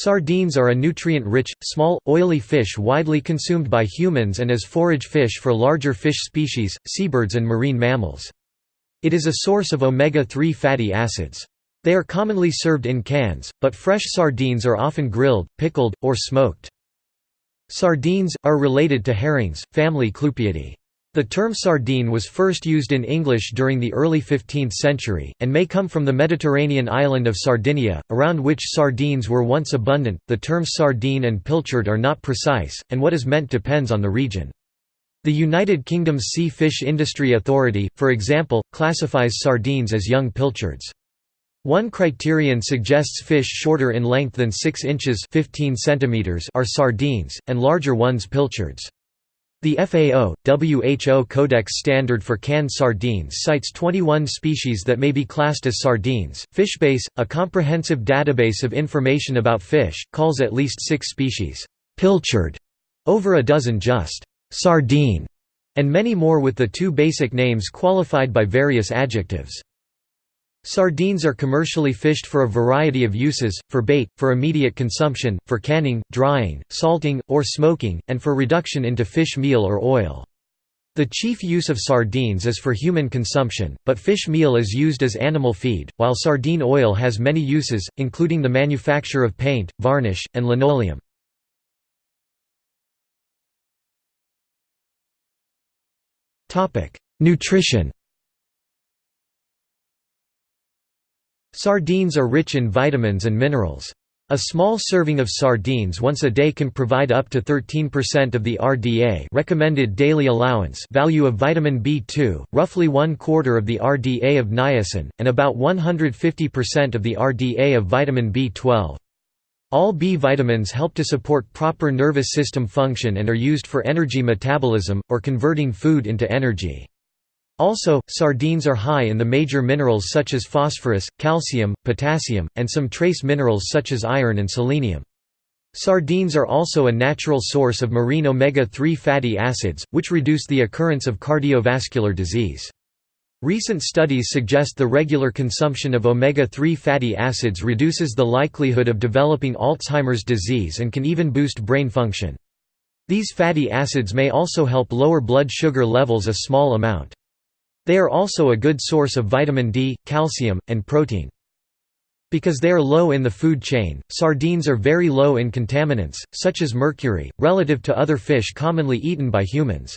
Sardines are a nutrient-rich, small, oily fish widely consumed by humans and as forage fish for larger fish species, seabirds and marine mammals. It is a source of omega-3 fatty acids. They are commonly served in cans, but fresh sardines are often grilled, pickled, or smoked. Sardines, are related to herrings, family Clupeidae. The term sardine was first used in English during the early 15th century, and may come from the Mediterranean island of Sardinia, around which sardines were once abundant. The terms sardine and pilchard are not precise, and what is meant depends on the region. The United Kingdom's Sea Fish Industry Authority, for example, classifies sardines as young pilchards. One criterion suggests fish shorter in length than 6 inches 15 centimeters are sardines, and larger ones pilchards. The FAO, WHO Codex Standard for canned sardines cites 21 species that may be classed as sardines. Fishbase, a comprehensive database of information about fish, calls at least six species pilchard, over a dozen just sardine, and many more with the two basic names qualified by various adjectives. Sardines are commercially fished for a variety of uses, for bait, for immediate consumption, for canning, drying, salting, or smoking, and for reduction into fish meal or oil. The chief use of sardines is for human consumption, but fish meal is used as animal feed, while sardine oil has many uses, including the manufacture of paint, varnish, and linoleum. Nutrition Sardines are rich in vitamins and minerals. A small serving of sardines once a day can provide up to 13% of the RDA recommended daily allowance value of vitamin B2, roughly one quarter of the RDA of niacin, and about 150% of the RDA of vitamin B12. All B vitamins help to support proper nervous system function and are used for energy metabolism, or converting food into energy. Also, sardines are high in the major minerals such as phosphorus, calcium, potassium, and some trace minerals such as iron and selenium. Sardines are also a natural source of marine omega-3 fatty acids, which reduce the occurrence of cardiovascular disease. Recent studies suggest the regular consumption of omega-3 fatty acids reduces the likelihood of developing Alzheimer's disease and can even boost brain function. These fatty acids may also help lower blood sugar levels a small amount. They are also a good source of vitamin D, calcium, and protein. Because they are low in the food chain, sardines are very low in contaminants, such as mercury, relative to other fish commonly eaten by humans.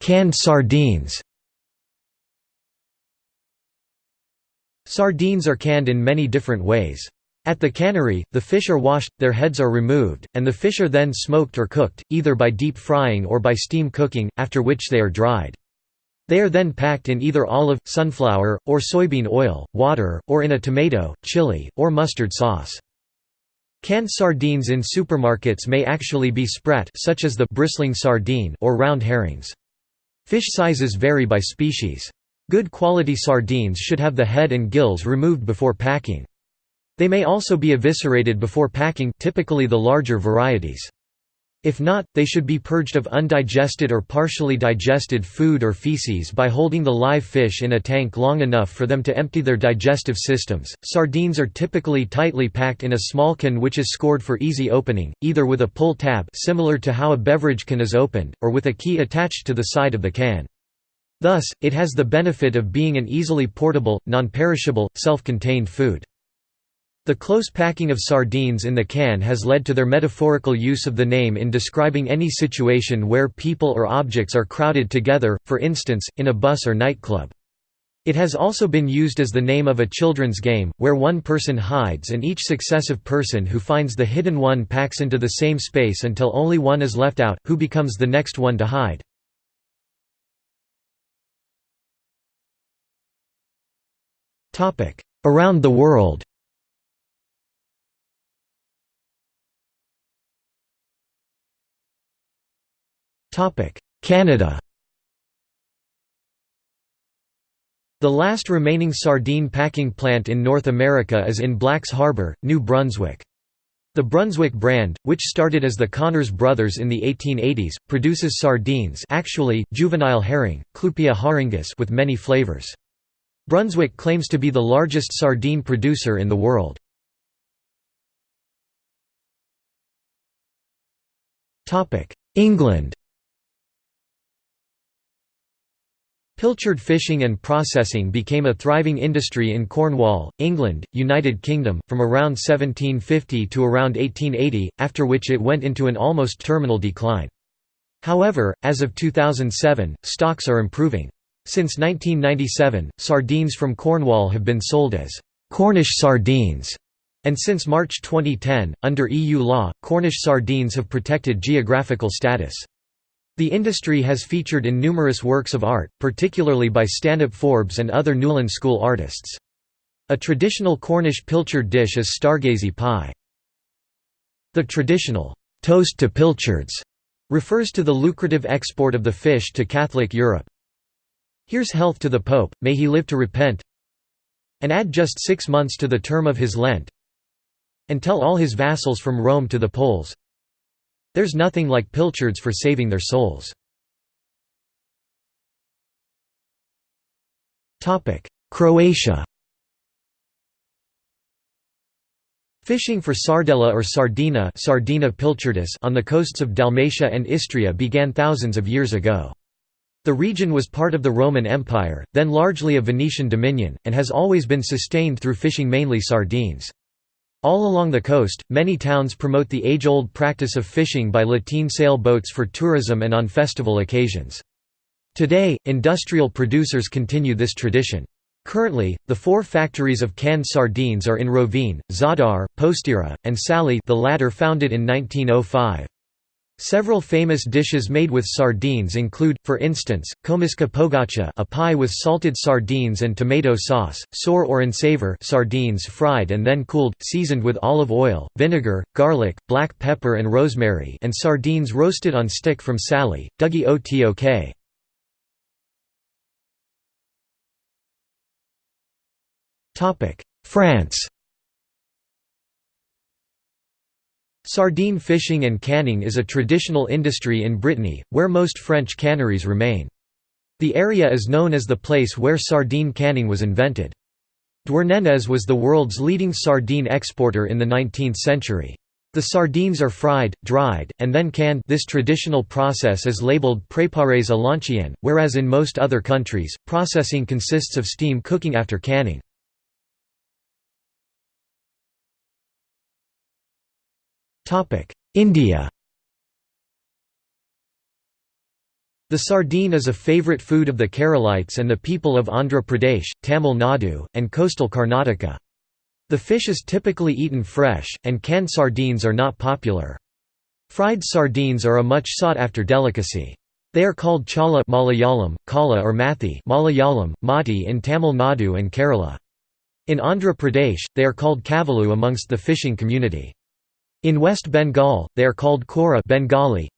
Canned sardines Sardines are canned in many different ways. At the cannery, the fish are washed, their heads are removed, and the fish are then smoked or cooked, either by deep frying or by steam cooking, after which they are dried. They are then packed in either olive, sunflower, or soybean oil, water, or in a tomato, chili, or mustard sauce. Canned sardines in supermarkets may actually be sprat such as the bristling sardine or round herrings. Fish sizes vary by species. Good quality sardines should have the head and gills removed before packing. They may also be eviscerated before packing typically the larger varieties. If not, they should be purged of undigested or partially digested food or feces by holding the live fish in a tank long enough for them to empty their digestive systems. Sardines are typically tightly packed in a small can which is scored for easy opening, either with a pull tab similar to how a beverage can is opened, or with a key attached to the side of the can. Thus, it has the benefit of being an easily portable, non-perishable, self-contained food. The close packing of sardines in the can has led to their metaphorical use of the name in describing any situation where people or objects are crowded together, for instance, in a bus or nightclub. It has also been used as the name of a children's game, where one person hides and each successive person who finds the hidden one packs into the same space until only one is left out, who becomes the next one to hide. Around the world Canada The last remaining sardine packing plant in North America is in Blacks Harbour, New Brunswick. The Brunswick brand, which started as the Connors Brothers in the 1880s, produces sardines actually, juvenile herring, Clupea harengus with many flavors. Brunswick claims to be the largest sardine producer in the world. England Pilchard fishing and processing became a thriving industry in Cornwall, England, United Kingdom, from around 1750 to around 1880, after which it went into an almost terminal decline. However, as of 2007, stocks are improving. Since 1997, sardines from Cornwall have been sold as Cornish sardines, and since March 2010, under EU law, Cornish sardines have protected geographical status. The industry has featured in numerous works of art, particularly by Stanhope Forbes and other Newlyn School artists. A traditional Cornish pilchard dish is stargazy pie. The traditional toast to pilchards refers to the lucrative export of the fish to Catholic Europe. Here's health to the Pope, may he live to repent and add just six months to the term of his Lent and tell all his vassals from Rome to the Poles there's nothing like pilchards for saving their souls. Croatia Fishing for sardella or sardina, sardina pilchardus on the coasts of Dalmatia and Istria began thousands of years ago. The region was part of the Roman Empire, then largely a Venetian dominion, and has always been sustained through fishing mainly sardines. All along the coast, many towns promote the age-old practice of fishing by lateen sail boats for tourism and on festival occasions. Today, industrial producers continue this tradition. Currently, the four factories of canned sardines are in Rovinj, Zadar, Postira, and Sali the latter founded in 1905. Several famous dishes made with sardines include, for instance, komiska pogača a pie with salted sardines and tomato sauce, sor or savor sardines fried and then cooled, seasoned with olive oil, vinegar, garlic, black pepper and rosemary and sardines roasted on stick from Sali, Dugi Otok. France Sardine fishing and canning is a traditional industry in Brittany, where most French canneries remain. The area is known as the place where sardine canning was invented. Douarnenez was the world's leading sardine exporter in the 19th century. The sardines are fried, dried, and then canned this traditional process is labeled préparés à l'ancienne, whereas in most other countries, processing consists of steam cooking after canning. India The sardine is a favourite food of the Keralites and the people of Andhra Pradesh, Tamil Nadu, and coastal Karnataka. The fish is typically eaten fresh, and canned sardines are not popular. Fried sardines are a much sought-after delicacy. They are called chala Malayalam, kala or mathi Malayalam, mati in Tamil Nadu and Kerala. In Andhra Pradesh, they are called kavalu amongst the fishing community. In West Bengal, they are called kora Bengali.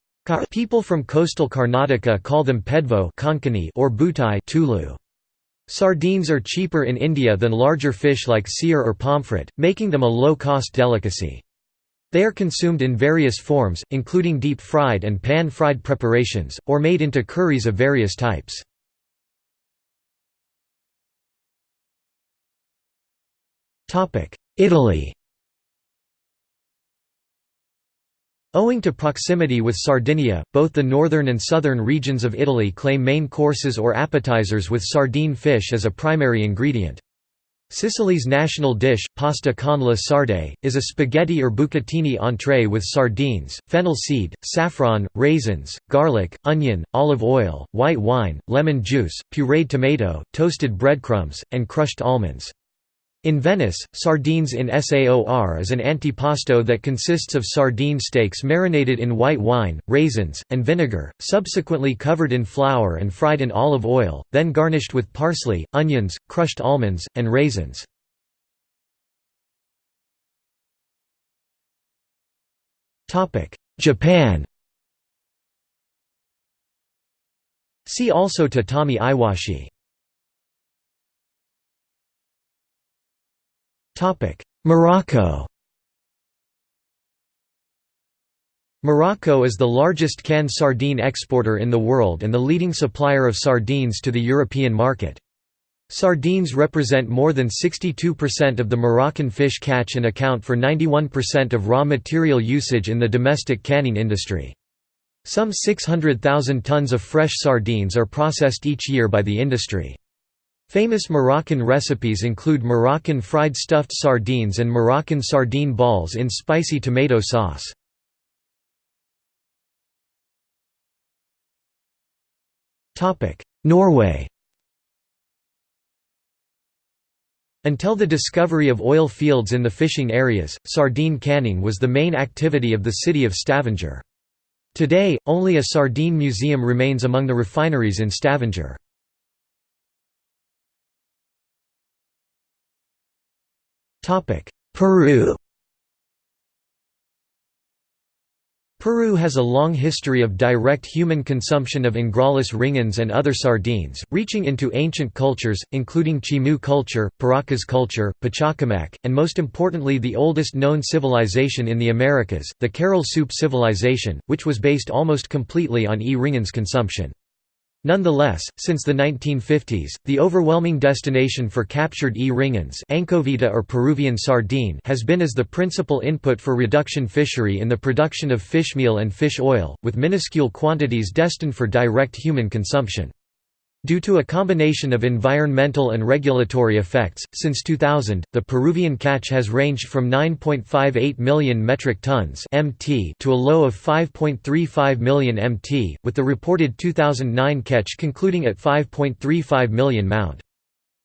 People from coastal Karnataka call them pedvo Konkani or butai Tulu. Sardines are cheaper in India than larger fish like seer or pomfret, making them a low-cost delicacy. They are consumed in various forms, including deep-fried and pan-fried preparations, or made into curries of various types. Italy Owing to proximity with Sardinia, both the northern and southern regions of Italy claim main courses or appetizers with sardine fish as a primary ingredient. Sicily's national dish, pasta con la sarde, is a spaghetti or bucatini entree with sardines, fennel seed, saffron, raisins, garlic, onion, olive oil, white wine, lemon juice, pureed tomato, toasted breadcrumbs, and crushed almonds. In Venice, sardines in saor is an antipasto that consists of sardine steaks marinated in white wine, raisins, and vinegar, subsequently covered in flour and fried in olive oil, then garnished with parsley, onions, crushed almonds, and raisins. Japan See also tatami iwashi Morocco Morocco is the largest canned sardine exporter in the world and the leading supplier of sardines to the European market. Sardines represent more than 62% of the Moroccan fish catch and account for 91% of raw material usage in the domestic canning industry. Some 600,000 tons of fresh sardines are processed each year by the industry. Famous Moroccan recipes include Moroccan fried stuffed sardines and Moroccan sardine balls in spicy tomato sauce. Norway Until the discovery of oil fields in the fishing areas, sardine canning was the main activity of the city of Stavanger. Today, only a sardine museum remains among the refineries in Stavanger. Peru Peru has a long history of direct human consumption of Engraulis ringens and other sardines, reaching into ancient cultures, including Chimu culture, Paracas culture, Pachacamac, and most importantly the oldest known civilization in the Americas, the Caral Supe civilization, which was based almost completely on E. ringens consumption. Nonetheless, since the 1950s, the overwhelming destination for captured E. ringens anchoveta or Peruvian sardine has been as the principal input for reduction fishery in the production of fish meal and fish oil, with minuscule quantities destined for direct human consumption. Due to a combination of environmental and regulatory effects, since 2000, the Peruvian catch has ranged from 9.58 million metric tons (mt) to a low of 5.35 million mt, with the reported 2009 catch concluding at 5.35 million mount.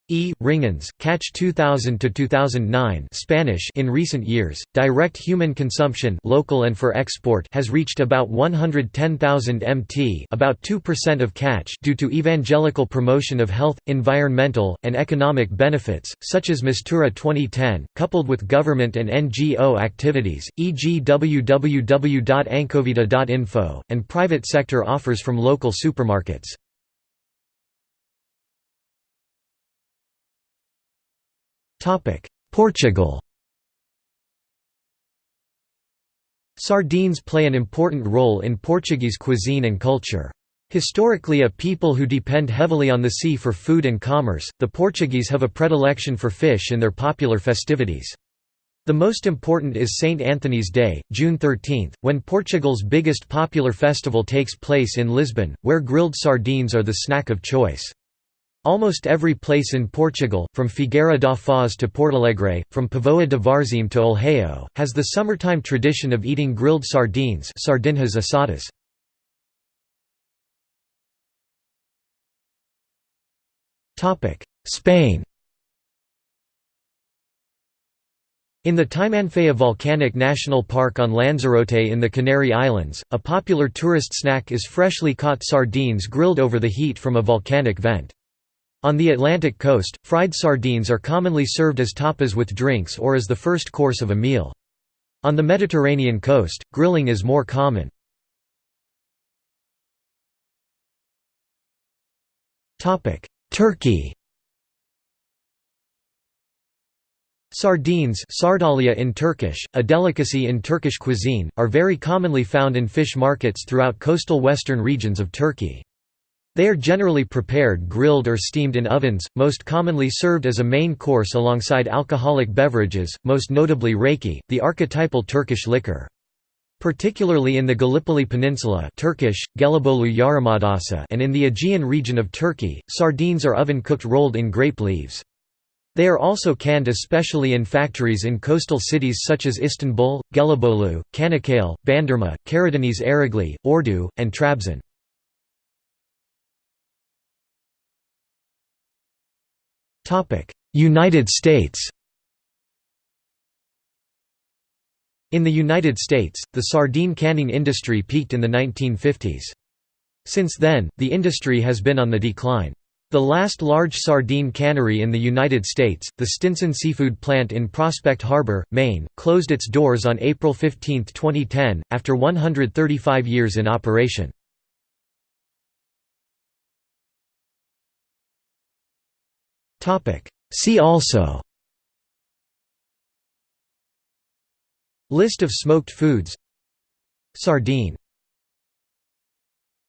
E. Ringens, catch 2000 to 2009 Spanish in recent years, direct human consumption local and for export has reached about 110,000 mt about 2% of catch due to evangelical promotion of health, environmental, and economic benefits, such as Mistura 2010, coupled with government and NGO activities, e.g. www.anchoveta.info, and private sector offers from local supermarkets. Portugal Sardines play an important role in Portuguese cuisine and culture. Historically a people who depend heavily on the sea for food and commerce, the Portuguese have a predilection for fish in their popular festivities. The most important is St. Anthony's Day, June 13, when Portugal's biggest popular festival takes place in Lisbon, where grilled sardines are the snack of choice. Almost every place in Portugal, from Figueira da Foz to Portalegre, from Póvoa de Varzim to Olhão, has the summertime tradition of eating grilled sardines sardinhas assadas. Spain In the Timanfaya Volcanic National Park on Lanzarote in the Canary Islands, a popular tourist snack is freshly caught sardines grilled over the heat from a volcanic vent. On the Atlantic coast, fried sardines are commonly served as tapas with drinks or as the first course of a meal. On the Mediterranean coast, grilling is more common. Turkey Sardines sardalya in Turkish, a delicacy in Turkish cuisine, are very commonly found in fish markets throughout coastal western regions of Turkey. They are generally prepared grilled or steamed in ovens, most commonly served as a main course alongside alcoholic beverages, most notably raki, the archetypal Turkish liquor. Particularly in the Gallipoli Peninsula Turkish, and in the Aegean region of Turkey, sardines are oven-cooked rolled in grape leaves. They are also canned especially in factories in coastal cities such as Istanbul, Gelibolu, Çanakkale, Bandırma, Karadeniz Ereğli, Ordu, and Trabzon. United States In the United States, the sardine canning industry peaked in the 1950s. Since then, the industry has been on the decline. The last large sardine cannery in the United States, the Stinson Seafood Plant in Prospect Harbor, Maine, closed its doors on April 15, 2010, after 135 years in operation. See also. List of smoked foods. Sardine